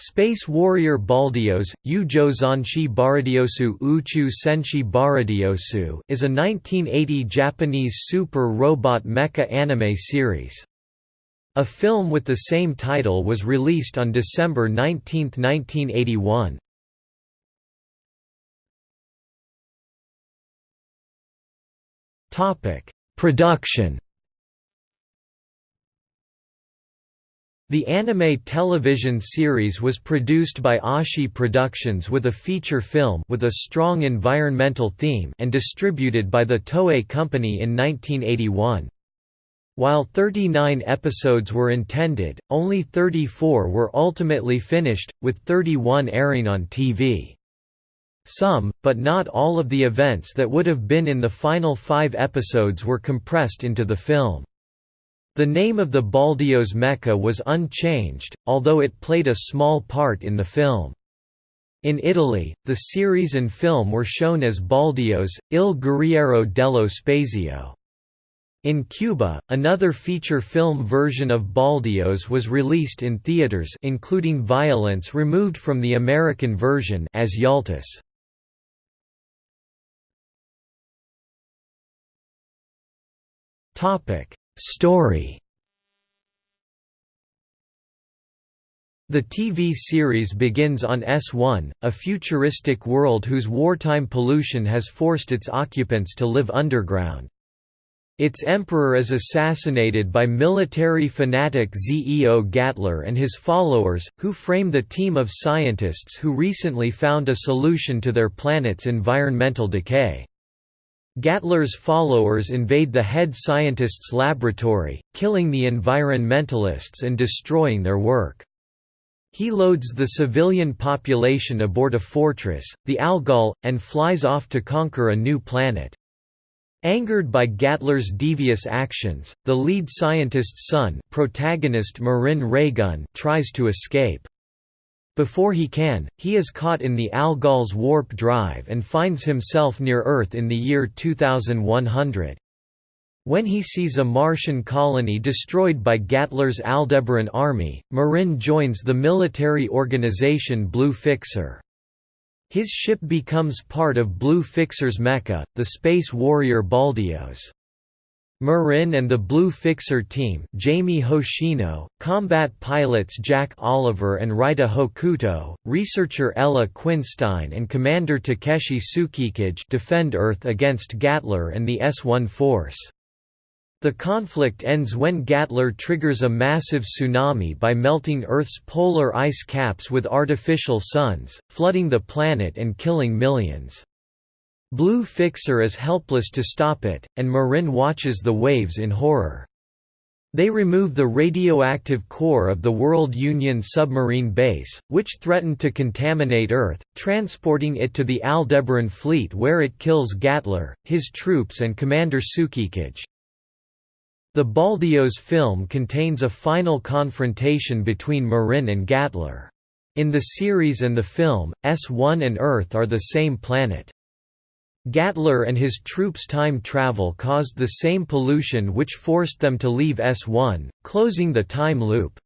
Space Warrior Baldios, Ujo Baradiosu Uchu Senshi Baradiosu is a 1980 Japanese super robot mecha anime series. A film with the same title was released on December 19, 1981. Production The anime television series was produced by Ashi Productions with a feature film with a strong environmental theme and distributed by the Toei Company in 1981. While 39 episodes were intended, only 34 were ultimately finished, with 31 airing on TV. Some, but not all of the events that would have been in the final five episodes were compressed into the film. The name of the Baldios mecha was unchanged, although it played a small part in the film. In Italy, the series and film were shown as Baldios, Il Guerriero dello Spazio. In Cuba, another feature film version of Baldios was released in theaters including violence removed from the American version as Yaltus. Topic: Story The TV series begins on S1, a futuristic world whose wartime pollution has forced its occupants to live underground. Its emperor is assassinated by military fanatic Zeo Gatler and his followers, who frame the team of scientists who recently found a solution to their planet's environmental decay. Gatler's followers invade the head scientist's laboratory, killing the environmentalists and destroying their work. He loads the civilian population aboard a fortress, the Algol, and flies off to conquer a new planet. Angered by Gatler's devious actions, the lead scientist's son protagonist Marin Reigan tries to escape. Before he can, he is caught in the Algol's warp drive and finds himself near Earth in the year 2100. When he sees a Martian colony destroyed by Gatler's Aldebaran army, Marin joins the military organization Blue Fixer. His ship becomes part of Blue Fixer's mecha, the Space Warrior Baldios. Marin and the Blue Fixer team Jamie Hoshino, combat pilots Jack Oliver and Rita Hokuto, researcher Ella Quinstein and Commander Takeshi Tsukikage defend Earth against Gatler and the S-1 force. The conflict ends when Gatler triggers a massive tsunami by melting Earth's polar ice caps with artificial suns, flooding the planet and killing millions. Blue Fixer is helpless to stop it, and Marin watches the waves in horror. They remove the radioactive core of the World Union submarine base, which threatened to contaminate Earth, transporting it to the Aldebaran fleet where it kills Gatler, his troops and Commander Tsukikage. The Baldios film contains a final confrontation between Marin and Gatler. In the series and the film, S1 and Earth are the same planet. Gatler and his troops' time travel caused the same pollution which forced them to leave S1, closing the time loop.